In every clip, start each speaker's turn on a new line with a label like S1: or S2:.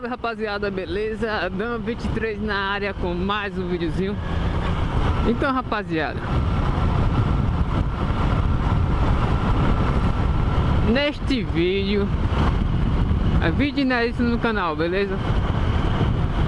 S1: salve rapaziada, beleza? Dan 23 na área com mais um videozinho Então rapaziada Neste vídeo É vídeo inédito no canal, beleza?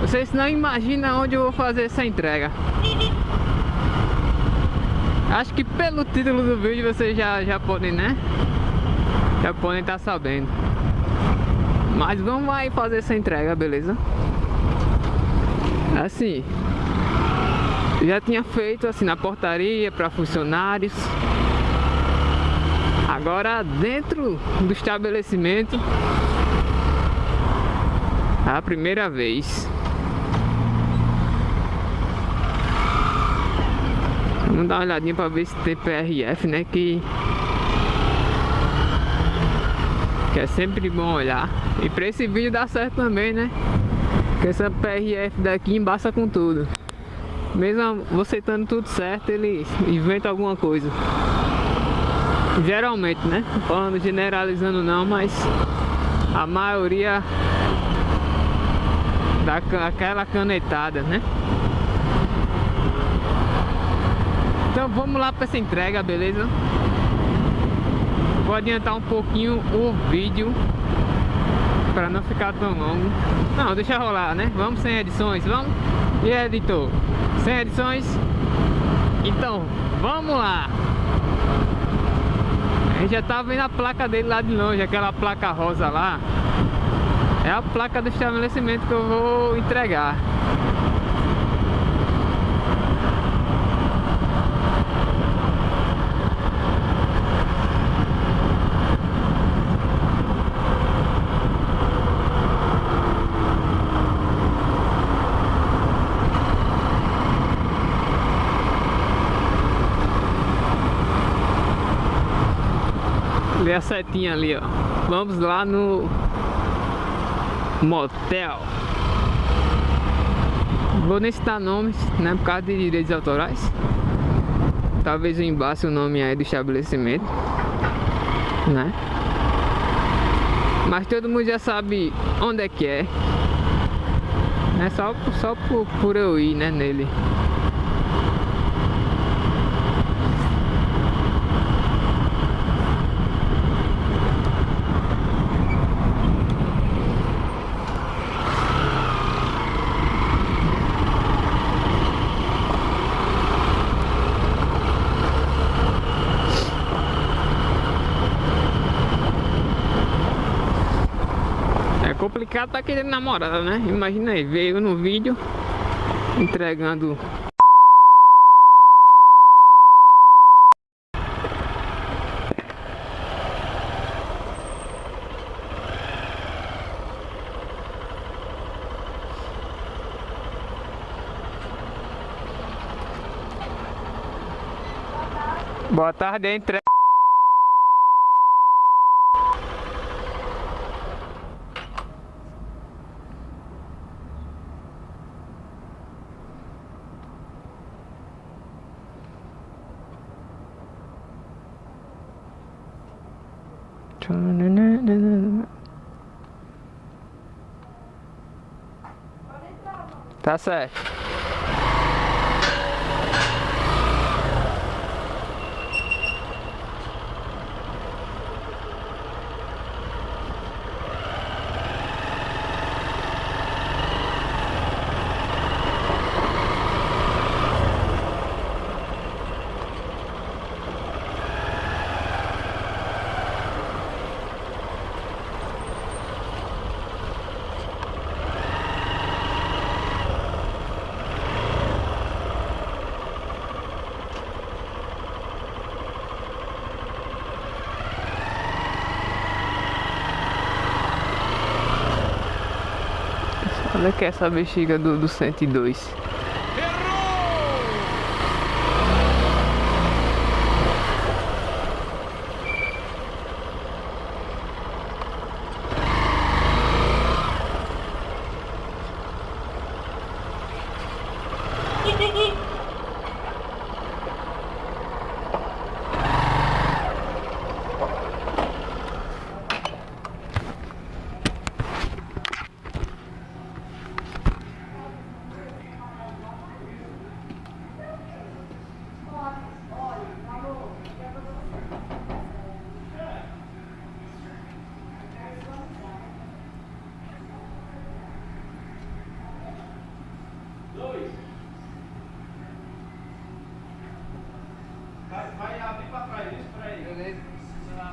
S1: Vocês não imaginam onde eu vou fazer essa entrega Acho que pelo título do vídeo vocês já, já podem, né? Já podem estar tá sabendo mas vamos aí fazer essa entrega, beleza? Assim Já tinha feito assim na portaria para funcionários Agora dentro do estabelecimento é a primeira vez Vamos dar uma olhadinha para ver se tem PRF, né? Que que é sempre bom olhar. E pra esse vídeo dá certo também, né? Que essa PRF daqui embaça com tudo. Mesmo você estando tudo certo, ele inventa alguma coisa. Geralmente, né? Falando generalizando não, mas a maioria dá aquela canetada, né? Então vamos lá para essa entrega, beleza? Vou adiantar um pouquinho o vídeo para não ficar tão longo. Não, deixa rolar, né? Vamos sem edições, vamos? E editor? Sem edições? Então, vamos lá! A gente já tá vendo a placa dele lá de longe, aquela placa rosa lá. É a placa do estabelecimento que eu vou entregar. Vê a setinha ali, ó. Vamos lá no motel. Vou nem citar nomes, né? Por causa de direitos autorais. Talvez eu embasse o nome aí do estabelecimento, né? Mas todo mundo já sabe onde é que é. É só, só por, por eu ir, né, nele. Complicado tá querendo namorada, né? Imagina aí, veio no vídeo entregando Boa tarde, entrega. Tá certo. Onde é que é essa bexiga do, do 102? Errou!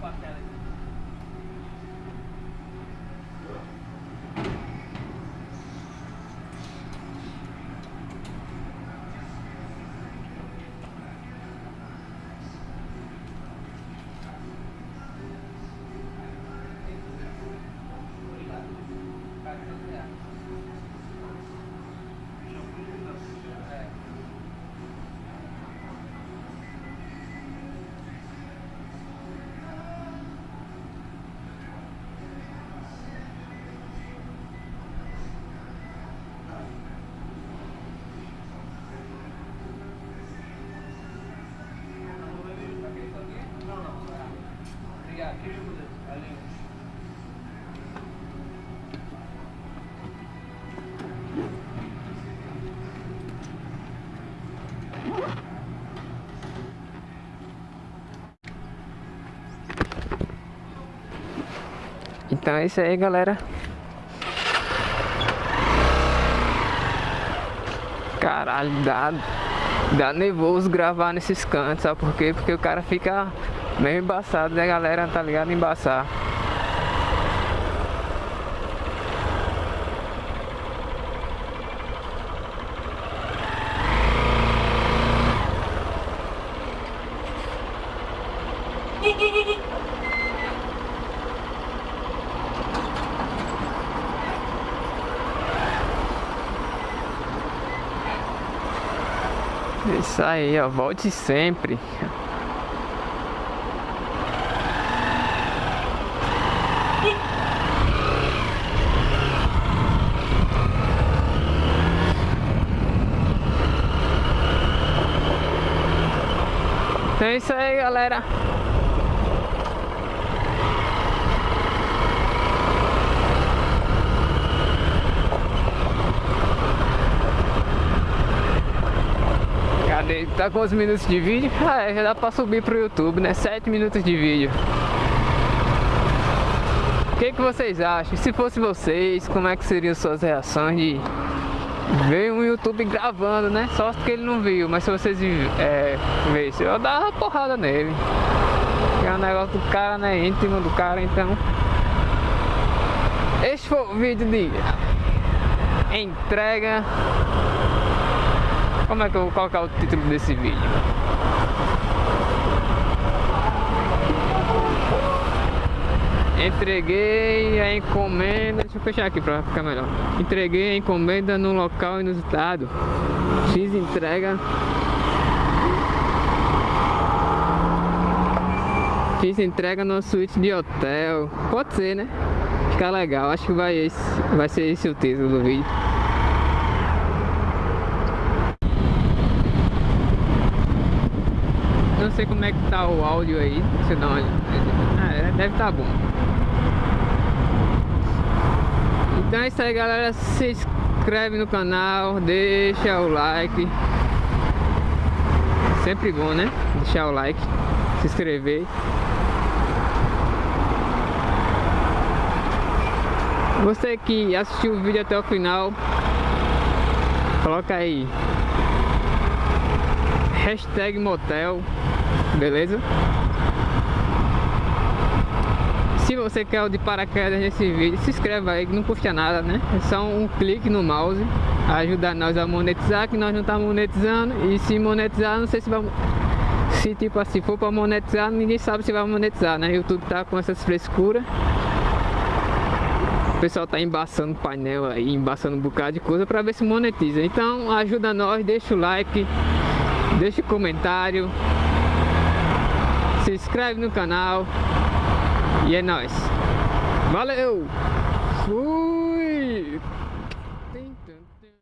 S1: fucked up. Então é isso aí, galera. Caralho, dá, dá nervoso gravar nesses cantos, sabe por quê? Porque o cara fica meio embaçado, né, galera? Tá ligado? Embaçar. Isso aí, ó, volte sempre. Então é isso aí, galera. Tá quantos minutos de vídeo? Ah, é, já dá pra subir pro YouTube, né? 7 minutos de vídeo. O que, que vocês acham? Se fosse vocês, como é que seriam suas reações de ver um YouTube gravando, né? Só que ele não viu, mas se vocês é, vissem, eu dava uma porrada nele. É um negócio do cara, né? Íntimo do cara, então. Este foi o vídeo de entrega como é que eu vou colocar o título desse vídeo? Entreguei a encomenda, deixa eu fechar aqui para ficar melhor. Entreguei a encomenda no local inusitado. Fiz entrega. Fiz entrega numa suíte de hotel. Pode ser, né? Fica legal. Acho que vai, esse, vai ser esse o título do vídeo. Sei como é que tá o áudio aí. Deixa eu dar uma ah, é, deve tá bom. Então é isso aí galera. Se inscreve no canal, deixa o like. Sempre bom, né? Deixar o like, se inscrever. Você que assistiu o vídeo até o final, coloca aí hashtag motel beleza? Se você quer o de paraquedas nesse vídeo, se inscreva aí não custa nada, né? É só um clique no mouse, ajuda nós a monetizar, que nós não estamos monetizando e se monetizar, não sei se vai... Se tipo assim, for para monetizar, ninguém sabe se vai monetizar, né? YouTube tá com essas frescuras o pessoal tá embaçando painel aí, embaçando um bocado de coisa para ver se monetiza. Então ajuda nós, deixa o like, deixa o comentário, se inscreve no canal e é nóis. Valeu! Fui!